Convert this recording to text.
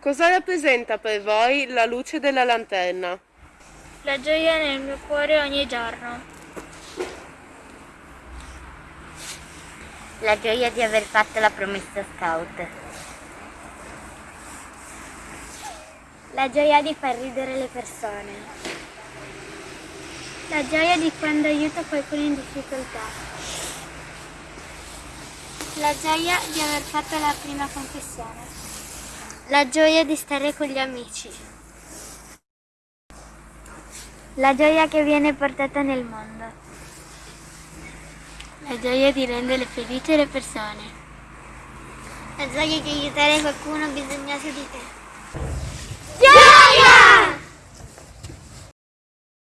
Cosa rappresenta per voi la luce della lanterna? La gioia nel mio cuore ogni giorno. La gioia di aver fatto la promessa scout. La gioia di far ridere le persone. La gioia di quando aiuto qualcuno in difficoltà. La gioia di aver fatto la prima confessione. La gioia di stare con gli amici. La gioia che viene portata nel mondo. La gioia di rendere felici le persone. La gioia di aiutare qualcuno bisognoso di te.